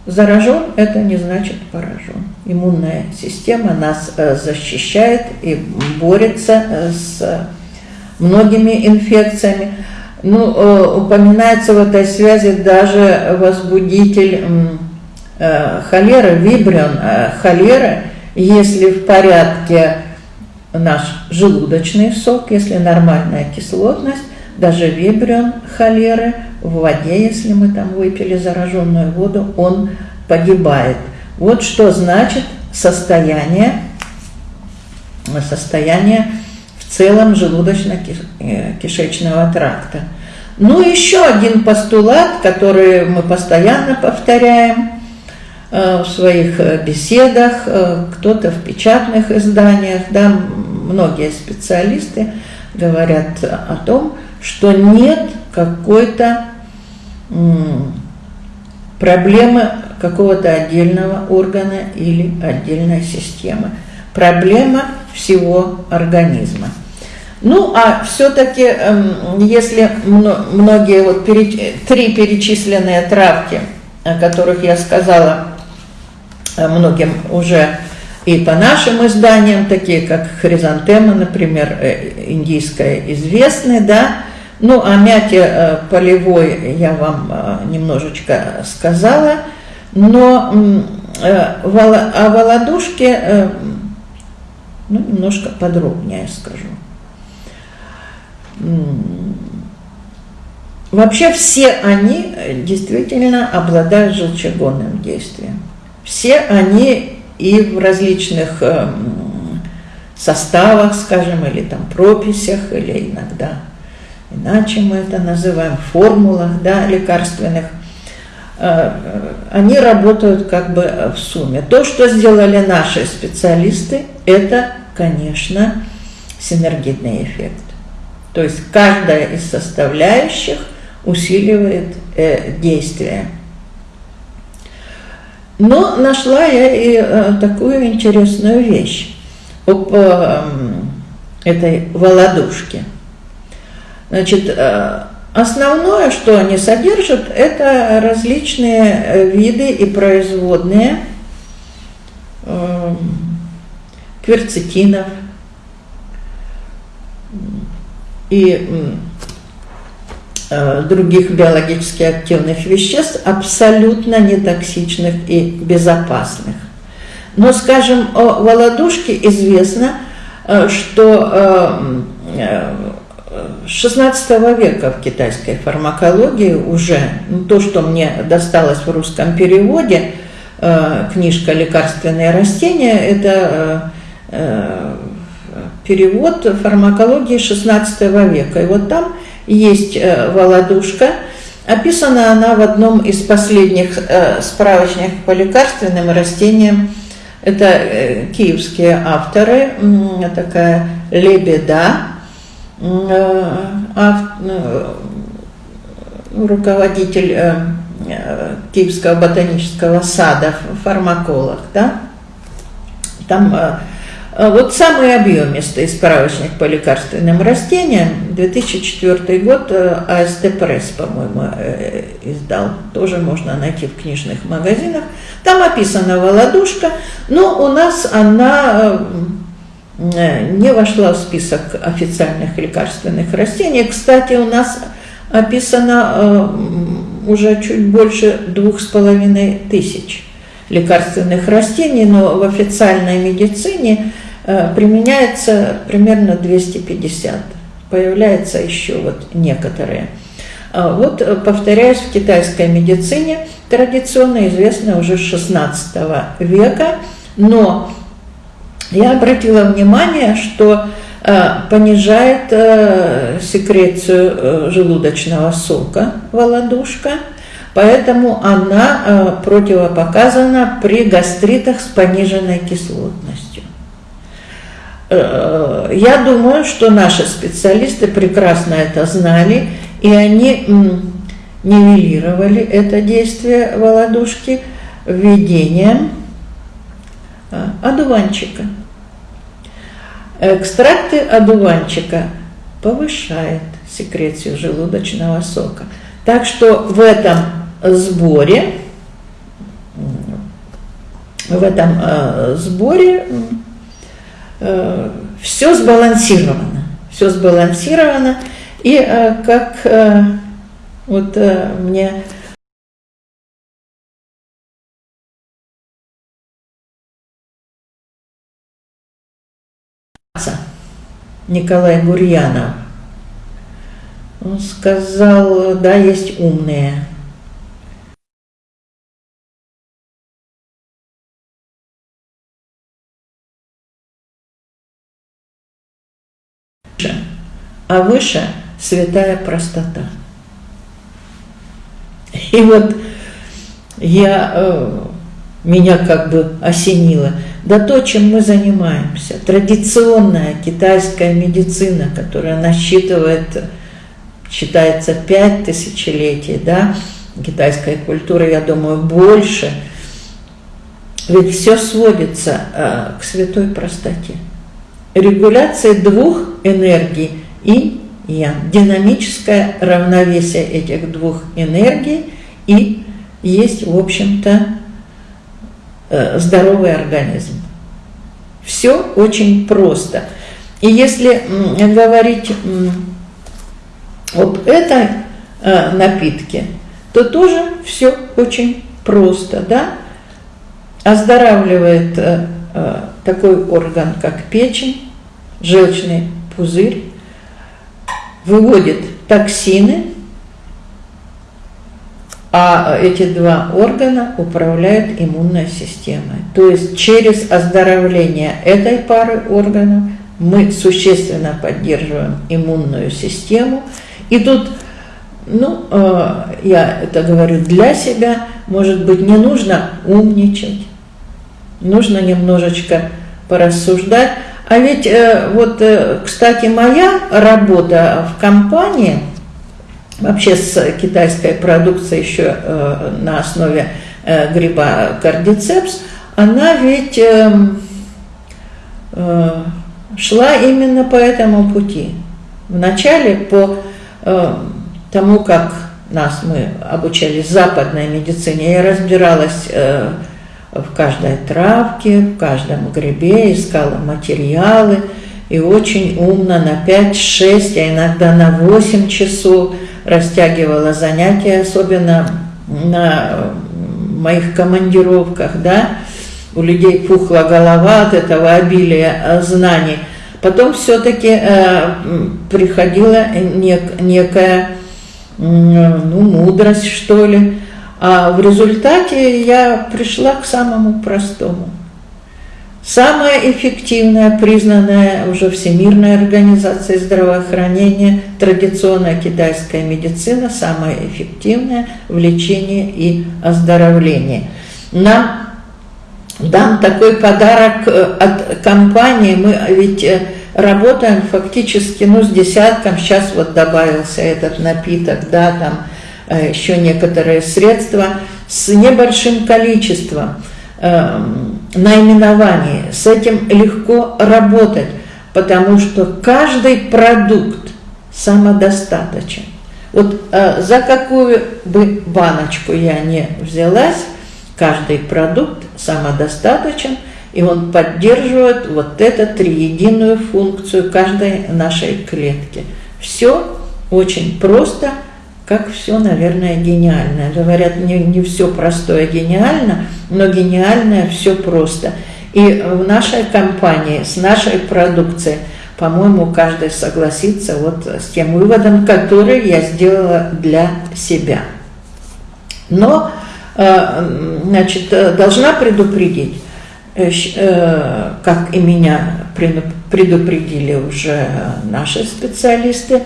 Заражен – это не значит поражен. Иммунная система нас э, защищает и борется э, с многими инфекциями. Ну, э, упоминается в этой связи даже возбудитель холеры, вибрион холеры, если в порядке наш желудочный сок, если нормальная кислотность, даже вибрион холеры в воде, если мы там выпили зараженную воду, он погибает. Вот что значит состояние, состояние в целом желудочно-кишечного тракта. Ну, еще один постулат, который мы постоянно повторяем э, в своих э, беседах, э, кто-то в печатных изданиях, да, многие специалисты говорят о том, что нет какой-то проблемы какого-то отдельного органа или отдельной системы. Проблема всего организма. Ну, а все-таки, эм, если многие вот три перечисленные травки, о которых я сказала э, многим уже и по нашим изданиям, такие как хризантема, например, э, индийская, известны, да, ну, о мяте э, полевой я вам немножечко сказала, но о володушке ну, немножко подробнее скажу. Вообще все они э, действительно обладают желчегонным действием. Все они и в различных эм, составах, скажем, или там прописях, или иногда иначе мы это называем, формулах да, лекарственных, э, они работают как бы в сумме. То, что сделали наши специалисты, это, конечно, синергетный эффект. То есть каждая из составляющих усиливает э, действие. Но нашла я и э, такую интересную вещь об э, этой володушке. Значит, э, основное, что они содержат, это различные виды и производные кверцетинов, и других биологически активных веществ, абсолютно нетоксичных и безопасных. Но, скажем, о володушке известно, э, что э, с 16 века в китайской фармакологии уже, ну, то, что мне досталось в русском переводе, книжка «Лекарственные растения», это перевод фармакологии XVI века. И вот там есть э, володушка. Описана она в одном из последних э, справочников по лекарственным растениям. Это э, киевские авторы, такая Лебеда, руководитель Киевского ботанического сада, фармаколог, да? Там вот самый объемистый справочник по лекарственным растениям, 2004 год, э, АСТ Пресс, по-моему, э, издал, тоже можно найти в книжных магазинах. Там описана володушка, но у нас она э, не вошла в список официальных лекарственных растений. Кстати, у нас описано уже чуть больше двух с половиной тысяч лекарственных растений, но в официальной медицине – Э, применяется примерно 250. Появляются еще вот некоторые. А вот, э, повторяюсь, в китайской медицине традиционно известно уже с 16 века, но я обратила внимание, что э, понижает секрецию желудочного сока володушка, поэтому она противопоказана при гастритах с пониженной кислотностью. Э, я думаю, что наши специалисты прекрасно это знали, и они нивелировали это действие володушки введением э, одуванчика. Экстракты одуванчика повышает секрецию желудочного сока. Так что в этом сборе, в этом э, сборе все сбалансировано, все сбалансировано, и э, как э, вот мне Николай Гурьянов, он сказал, да, есть умные, а выше святая простота. И вот я, э, меня как бы осенило. Да то, чем мы занимаемся, традиционная китайская медицина, которая насчитывает, считается, пять тысячелетий, да, китайской культуры, я думаю, больше. Ведь все сводится э, к святой простоте. Регуляция двух энергий и я. Динамическое равновесие этих двух энергий и есть, в общем-то, э, здоровый организм. Все очень просто. И если говорить об этой э, напитке, то тоже все очень просто, да? Оздоравливает э, такой орган, как печень, желчный пузырь, выводит токсины, а эти два органа управляют иммунной системой. То есть через оздоровление этой пары органов мы существенно поддерживаем иммунную систему. И тут, ну, э, я это говорю для себя, может быть, не нужно умничать, нужно немножечко порассуждать, а ведь э, вот, э, кстати, моя работа в компании, вообще с китайской продукцией еще э, на основе гриба кардицепс, она ведь эм, шла именно по этому пути. Вначале по тому, как нас мы обучались западной медицине, я разбиралась в каждой травке, в каждом грибе, искала материалы и очень умно на 5-6, а иногда на 8 часов растягивала занятия, особенно на моих командировках, да, у людей пухла голова от этого обилия знаний. Потом все-таки э, приходила нек, некая ну, мудрость, что ли, а в результате я пришла к самому простому. Самая эффективная, признанная уже Всемирной организацией здравоохранения, традиционная китайская медицина, самая эффективная в лечении и оздоровлении. Нам дам такой подарок э, от компании, мы ведь э, работаем фактически ну, с десятком, сейчас вот добавился этот напиток, да, там, еще некоторые средства с небольшим количеством э, наименований. С этим легко работать, потому что каждый продукт самодостаточен. Вот э, за какую бы баночку я не взялась, каждый продукт самодостаточен, и он поддерживает вот эту триединую функцию каждой нашей клетки. Все очень просто – как все, наверное, гениальное. Говорят, не, не все простое гениально, но гениальное все просто. И в нашей компании, с нашей продукцией, по-моему, каждый согласится вот с тем выводом, который я сделала для себя. Но, э, значит, должна предупредить, э, как и меня предупредили уже наши специалисты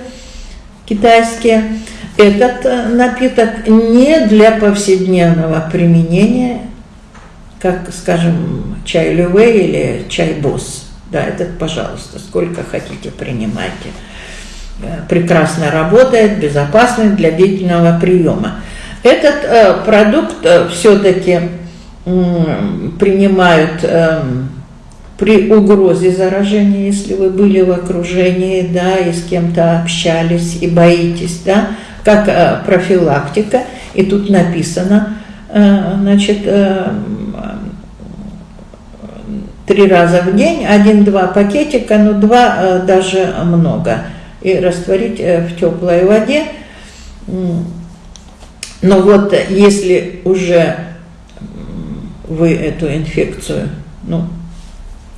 китайские, этот э, напиток не для повседневного применения, как, скажем, чай люве или чай босс. Да, этот, пожалуйста, сколько хотите, принимайте. Э, прекрасно работает, безопасный для длительного приема. Этот э, продукт все-таки принимают э, при угрозе заражения, если вы были в окружении, да, и с кем-то общались и боитесь, да, как э, профилактика, и тут написано, э, значит, э, три раза в день, один-два пакетика, но два даже много, и растворить в теплой воде. Но вот если уже вы эту инфекцию, ну,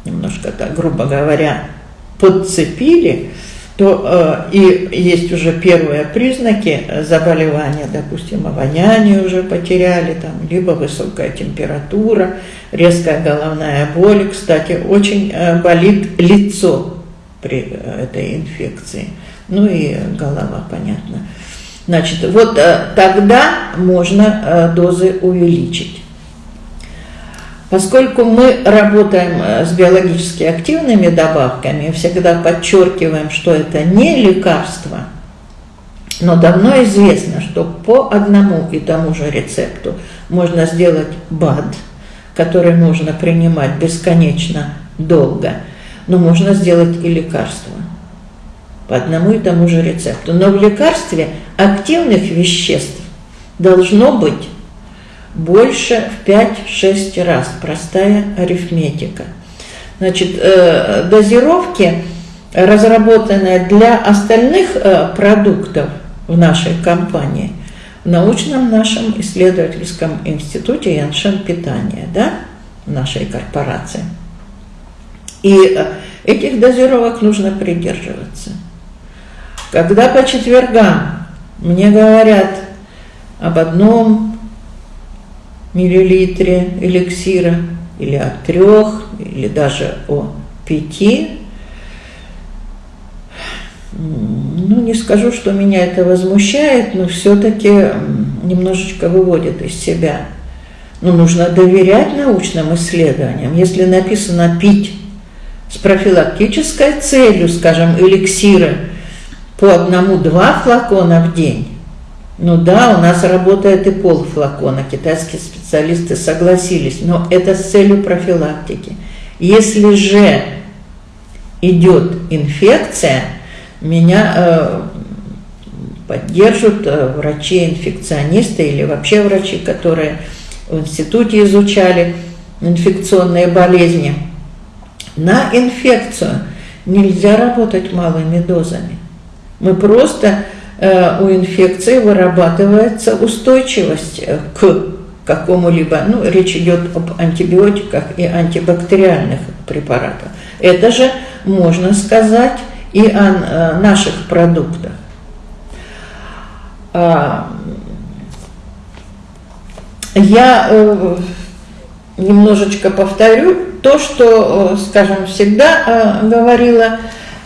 немножко так, грубо говоря, подцепили, то э, и есть уже первые признаки заболевания, допустим, обоняние уже потеряли, там, либо высокая температура, резкая головная боль. Кстати, очень э, болит лицо при э, этой инфекции, ну и голова, понятно. Значит, вот тогда можно дозы увеличить. Поскольку мы работаем с биологически активными добавками, всегда подчеркиваем, что это не лекарство – но давно известно, что по одному и тому же рецепту можно сделать БАД, который можно принимать бесконечно долго, но можно сделать и лекарство по одному и тому же рецепту. Но в лекарстве активных веществ должно быть больше в 5-6 раз. Простая арифметика. Значит, э, дозировки, разработанные для остальных э, продуктов – в нашей компании, в научном нашем исследовательском институте Яншен питания, да, нашей корпорации. И э, этих дозировок нужно придерживаться. Когда по четвергам мне говорят об одном миллилитре эликсира, или о трех, или даже о пяти, ну, не скажу, что меня это возмущает, но все-таки немножечко выводит из себя. Но нужно доверять научным исследованиям. Если написано «пить» с профилактической целью, скажем, эликсиры по одному-два флакона в день, ну да, у нас работает и полфлакона, китайские специалисты согласились, но это с целью профилактики. Если же идет инфекция – меня э, поддержат э, врачи-инфекционисты или вообще врачи, которые в институте изучали инфекционные болезни. На инфекцию нельзя работать малыми дозами. Мы просто у инфекции вырабатывается устойчивость э, к какому-либо, ну, речь идет об антибиотиках и антибактериальных препаратах. Это же, можно сказать, и о э, наших продуктах. А, я э, немножечко повторю то, что, э, скажем, всегда говорила,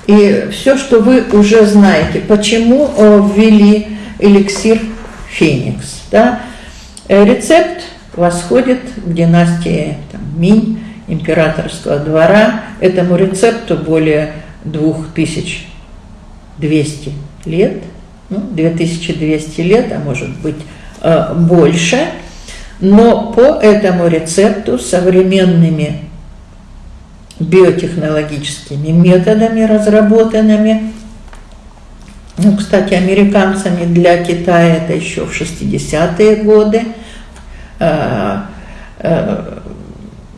и все, что вы уже знаете. Почему ввели эликсир Феникс? Да? Рецепт восходит к династии там, Минь, императорского двора. Этому рецепту более 2200 лет, ну, 2200 лет, а может быть э, больше, но по этому рецепту современными биотехнологическими методами, разработанными, ну, кстати, американцами для Китая это еще в 60-е годы, э, э,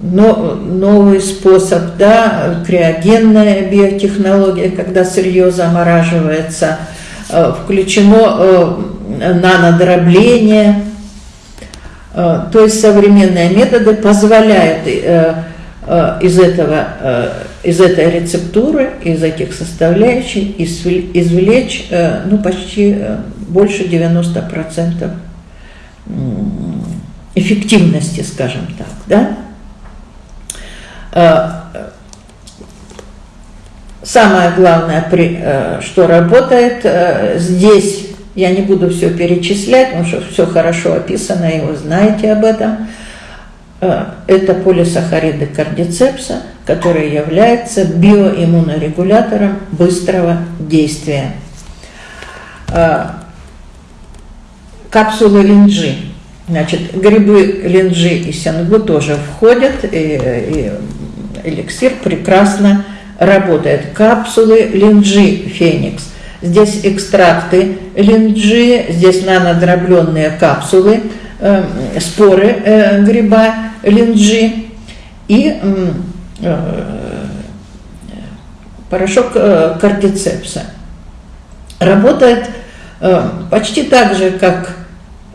но, новый способ, да, криогенная биотехнология, когда сырье замораживается, э, включено э, нанодробление, э, то есть современные методы позволяют из, этого, из этой рецептуры, из этих составляющих извлечь ну, почти больше 90% эффективности, скажем так, да? Э, самое главное, э, что работает э, здесь, я не буду все перечислять, потому что все хорошо описано, и вы знаете об этом, это полисахариды кардицепса, который является биоиммунорегулятором быстрого действия. Капсулы линджи. Значит, грибы линджи и сянгу тоже входят, и, и эликсир прекрасно работает. Капсулы линджи феникс. Здесь экстракты линджи, здесь нанодробленные капсулы, э, споры э, гриба линджи и э, порошок э, кардицепса. Работает почти так же, как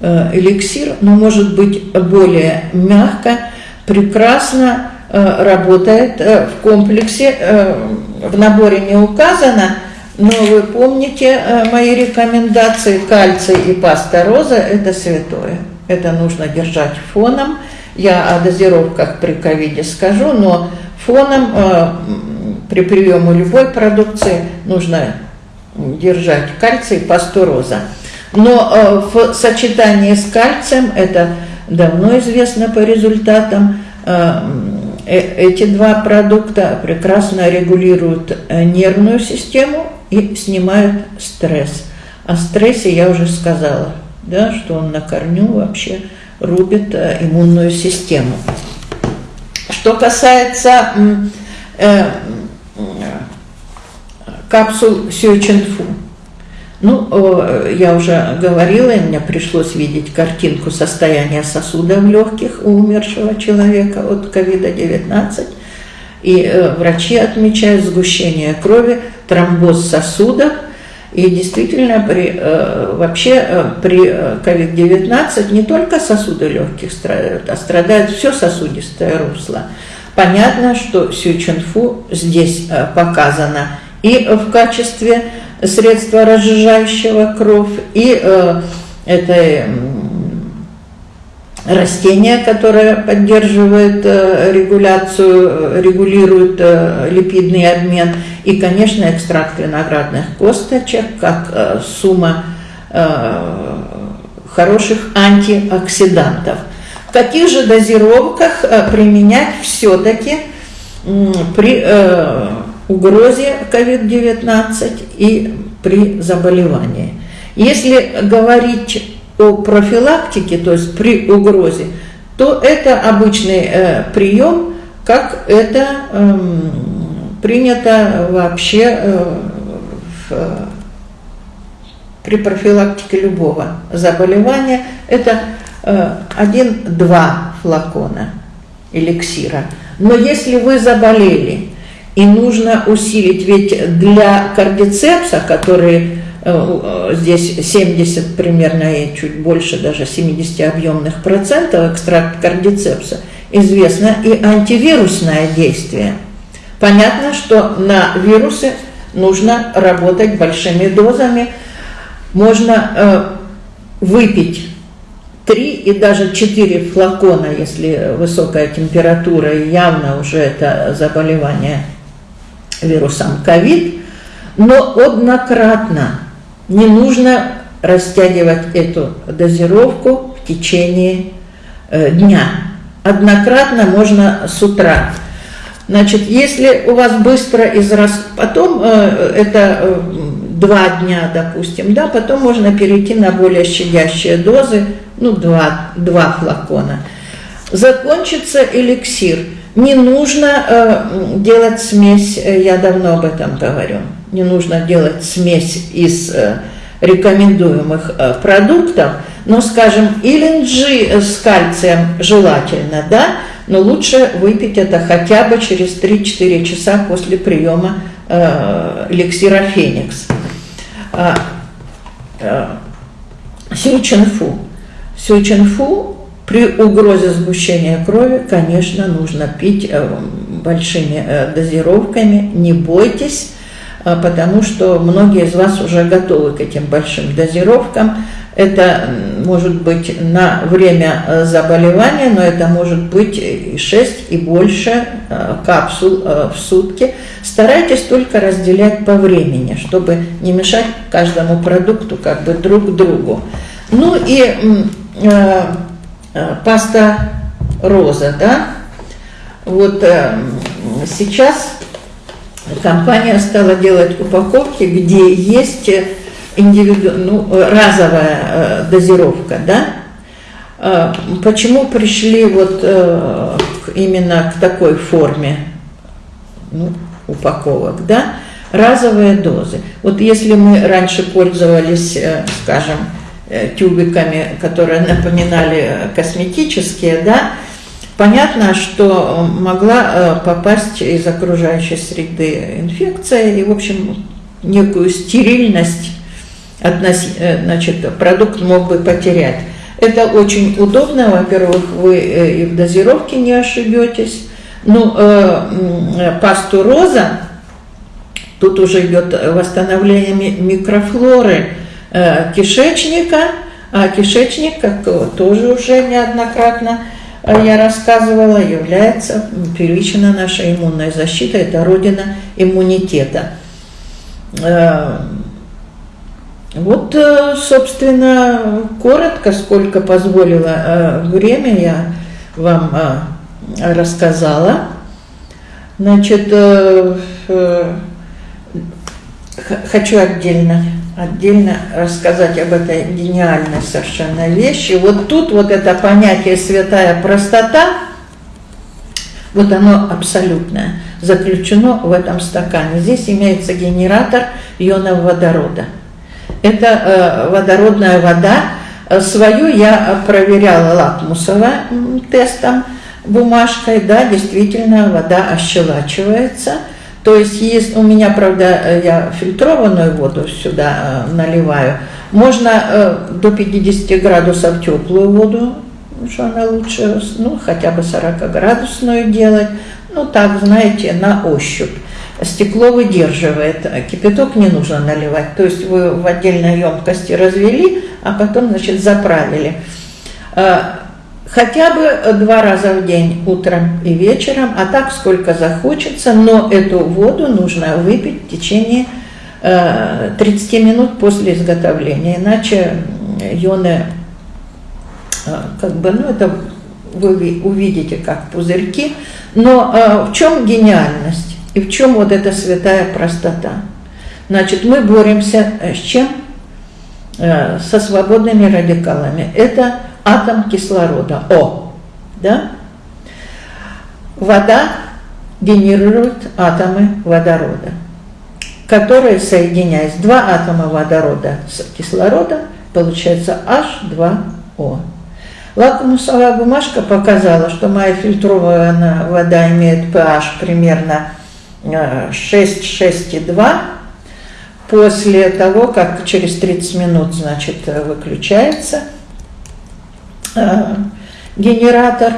эликсир, но может быть более мягко, прекрасно работает в комплексе, в наборе не указано, но вы помните мои рекомендации, кальций и паста роза – это святое. Это нужно держать фоном. Я о дозировках при ковиде скажу, но фоном при приеме любой продукции нужно держать кальций и пасту роза. Но в сочетании с кальцием, это давно известно по результатам, эти два продукта прекрасно регулируют нервную систему и снимают стресс. О стрессе я уже сказала, да, что он на корню вообще рубит иммунную систему. Что касается э, капсул Сюиченфу, ну, э, я уже говорила, и мне пришлось видеть картинку состояния сосудов легких у умершего человека от COVID-19. И э, врачи отмечают сгущение крови, тромбоз сосудов – и действительно, при, э, вообще э, при COVID-19 э, не только сосуды легких страдают, а страдает все сосудистое русло. Понятно, что Сючунфу здесь показано и в качестве средства разжижающего кровь, и это растение, которое поддерживает регуляцию, регулирует липидный обмен – и, конечно, экстракт виноградных косточек, как э, сумма э, хороших антиоксидантов. В каких же дозировках э, применять все-таки э, при э, угрозе COVID-19 и при заболевании? Если говорить о профилактике, то есть при угрозе, то это обычный э, прием, как это э, принято вообще э, в, при профилактике любого заболевания, это э, один-два флакона эликсира. Но если вы заболели и нужно усилить, ведь для кардицепса, который э, здесь 70 примерно и чуть больше даже 70 объемных процентов экстракт кардицепса, известно и антивирусное действие – Понятно, что на вирусы нужно работать большими дозами. Можно э, выпить 3 и даже 4 флакона, если высокая температура и явно уже это заболевание вирусом ковид, но однократно не нужно растягивать эту дозировку в течение э, дня. Однократно можно с утра Значит, если у вас быстро израс... Потом э, это э, два дня, допустим, да, потом можно перейти на более щадящие дозы, ну, два, два флакона. Закончится эликсир. Не нужно э, делать смесь, я давно об этом говорю, не нужно делать смесь из э, рекомендуемых э, продуктов, но, скажем, ИЛНГ с кальцием желательно, да, но лучше выпить это хотя бы через 3-4 часа после приема э, эликсира Феникс. А, э, Сюченфу. Сюченфу при угрозе сгущения крови, конечно, нужно пить э, большими э, дозировками, не бойтесь, э, потому что многие из вас уже готовы к этим большим дозировкам. Это может быть на время э, заболевания, но это может быть и 6 и больше э, капсул э, в сутки. Старайтесь только разделять по времени, чтобы не мешать каждому продукту как бы друг другу. Ну и э, паста роза, да, вот э, сейчас компания стала делать упаковки, где есть индивиду... ну, разовая э, дозировка, да? Э, почему пришли вот э, именно к такой форме ну, упаковок, да? Разовые дозы. Вот если мы раньше пользовались, э, скажем, э, тюбиками, которые напоминали косметические, да, Понятно, что могла э, попасть из окружающей среды инфекция и, в общем, некую стерильность относ... Э, значит, продукт мог бы потерять. Это очень удобно, во-первых, вы э, и в дозировке не ошибетесь. Ну, э, пасту роза, тут уже идет восстановление микрофлоры э, кишечника, а кишечник, как тоже уже неоднократно э, я рассказывала, является первична наша иммунная защита, это родина иммунитета. Вот, э, собственно, коротко, сколько позволило э, время, я вам э, рассказала. Значит, хочу отдельно, отдельно рассказать об этой гениальной совершенно вещи. Вот тут вот это понятие «святая простота», вот оно абсолютное, заключено в этом стакане. Здесь имеется генератор ионов водорода – это э, водородная вода. Свою я проверяла лакмусовым тестом, бумажкой, да, действительно вода ощелачивается. То есть, есть у меня, правда, э, я фильтрованную воду сюда наливаю, можно до 50 градусов теплую воду, что она лучше, ну, хотя бы 40 градусную делать, ну, так, знаете, на ощупь стекло выдерживает, кипяток не нужно наливать. То есть вы в отдельной емкости развели, а потом, значит, заправили. Хотя бы два раза в день, утром и вечером, а так сколько захочется, но эту воду нужно выпить в течение 30 а, минут после изготовления, иначе ионы, как бы, ну это вы увидите как пузырьки. Но в чем гениальность? И в чем вот эта святая простота? Значит, мы боремся э, с чем? Э, со свободными радикалами. Это атом кислорода, О. Да? Вода генерирует атомы водорода, которые, соединяясь, два атома водорода с кислорода, получается H2O. Лакмусовая бумажка показала, что моя фильтрованная вода имеет pH примерно 6, 6,2. После того, как через 30 минут, значит, выключается э, (laughs) генератор,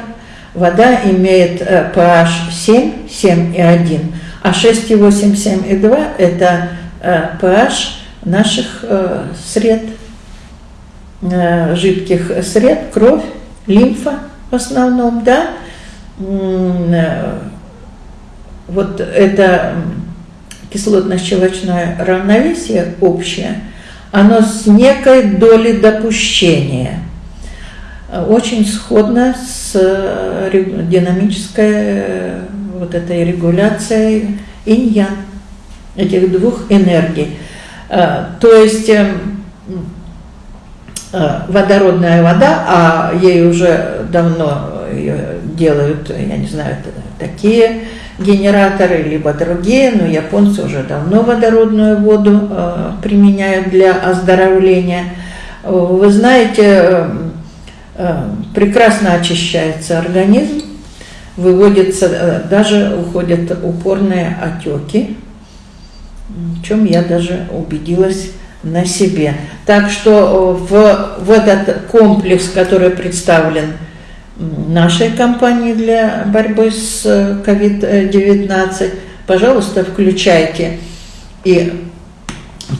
вода имеет pH 7, 7,1, а 6,8, 7,2 это pH э, наших э, сред, жидких сред, кровь, лимфа в основном, да, вот это кислотно-щелочное равновесие общее, оно с некой долей допущения, очень сходно с э, динамической э, вот этой регуляцией инь этих двух энергий. Э, то есть водородная вода, а ей уже давно делают, я не знаю, такие генераторы, либо другие, но японцы уже давно водородную воду э, применяют для оздоровления. Вы знаете, э, э, прекрасно очищается организм, выводится, э, даже уходят упорные отеки, в чем я даже убедилась на себе. Так что в, в этот комплекс, который представлен нашей компании для борьбы с COVID-19. Э, Пожалуйста, включайте и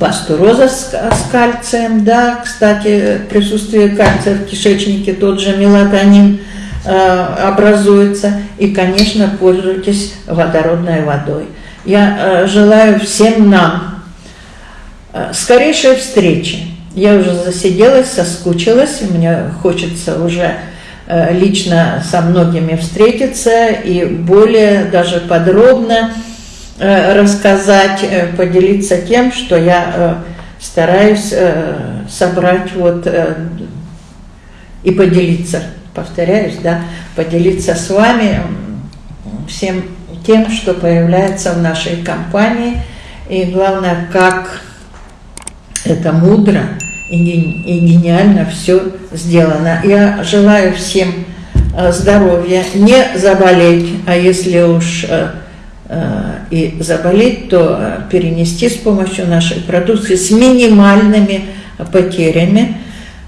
пасту роза с, с кальцием, да, кстати, присутствие кальция в кишечнике, тот же мелатонин э, образуется, и, конечно, пользуйтесь водородной водой. Я э, желаю всем нам э, скорейшей встречи. Я уже засиделась, соскучилась, мне хочется уже Э, лично со многими встретиться и более даже подробно рассказать, э, поделиться тем, что я стараюсь собрать вот и поделиться, повторяюсь, да, поделиться с вами всем тем, что появляется в нашей компании, и главное, как это мудро и, гениально все сделано. Я желаю всем э, здоровья, не заболеть, а если уж э, э, и заболеть, то перенести с помощью нашей продукции с минимальными потерями.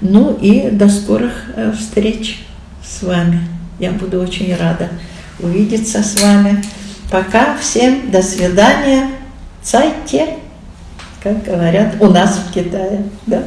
Ну и до скорых встреч с вами. Я буду очень рада увидеться с вами. Пока всем до свидания. Цайте, как говорят у нас в Китае. Да?